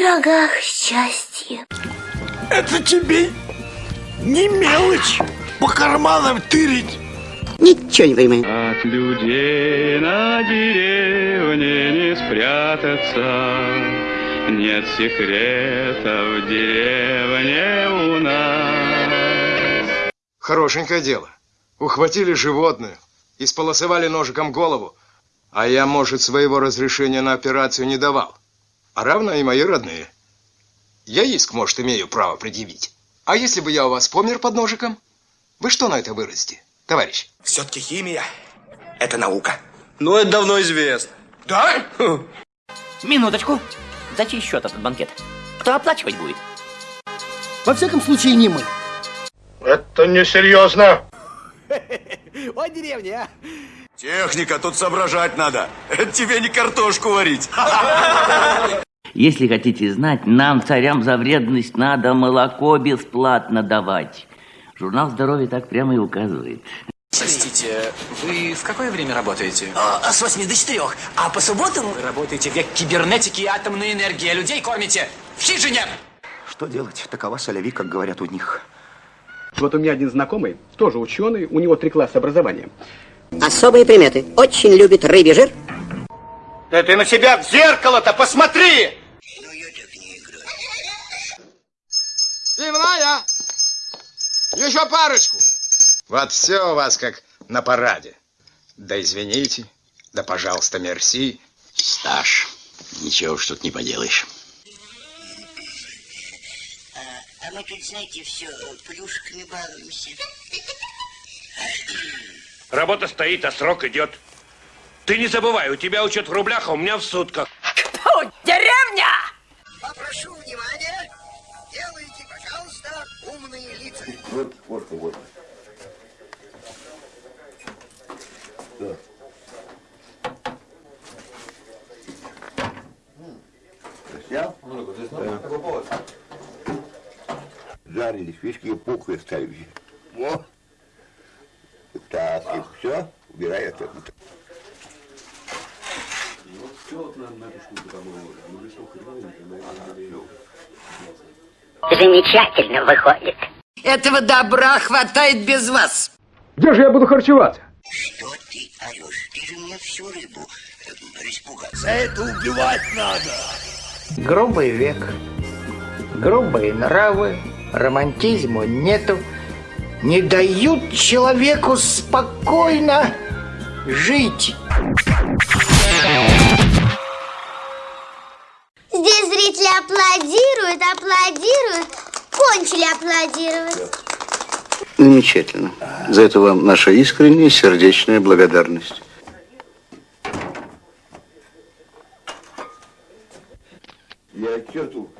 пирогах счастье. Это тебе не мелочь по карманам тырить. Ничего не понимаю. От людей на деревне не спрятаться. Нет секрета в деревне у нас. Хорошенькое дело. Ухватили животное, исполосовали ножиком голову, а я, может, своего разрешения на операцию не давал. А равно и мои родные. Я иск, может, имею право предъявить. А если бы я у вас помер под ножиком? Вы что на это выразите, товарищ? Все-таки химия – это наука. Ну, это давно известно. Да? Минуточку. За чей счет этот банкет? Кто оплачивать будет? Во всяком случае, не мы. Это несерьезно. Ой, деревня, а. Техника, тут соображать надо. Это тебе не картошку варить. Если хотите знать, нам, царям, за вредность надо молоко бесплатно давать. Журнал здоровья так прямо и указывает. Простите, вы в какое время работаете? А, с 8 до 4. А по субботам... Вы работаете век кибернетики и атомной энергии, а людей кормите в хижине! Что делать? Такова соляви, как говорят у них. Вот у меня один знакомый, тоже ученый, у него три класса образования. Особые приметы. Очень любит рыбий жир. Да ты на себя в зеркало-то посмотри! Пивная! Еще парочку! Вот все у вас как на параде. Да извините, да пожалуйста, мерси. Стаж. Ничего уж тут не поделаешь. А, а мы тут, знаете, все плюшками балуемся. Работа стоит, а срок идет. Ты не забывай, у тебя учет в рублях, а у меня в сутках. Фу, деревня! Попрошу внимания. Делайте, пожалуйста, умные лица. Вот, вот, вот. Да. Снял? Да. Жарили фишки и пухлые ставили. Во. Так, и все, убирай это. Замечательно выходит. Этого добра хватает без вас. Где же я буду харчеваться? Что ты орешь? Ты же мне всю рыбу э, распугал. За это убивать надо. Грубый век, грубые нравы, романтизму нету, не дают человеку спокойно жить. Здесь зрители аплодируют, аплодируют, кончили аплодировать. Замечательно. За это вам наша искренняя сердечная благодарность. Я тету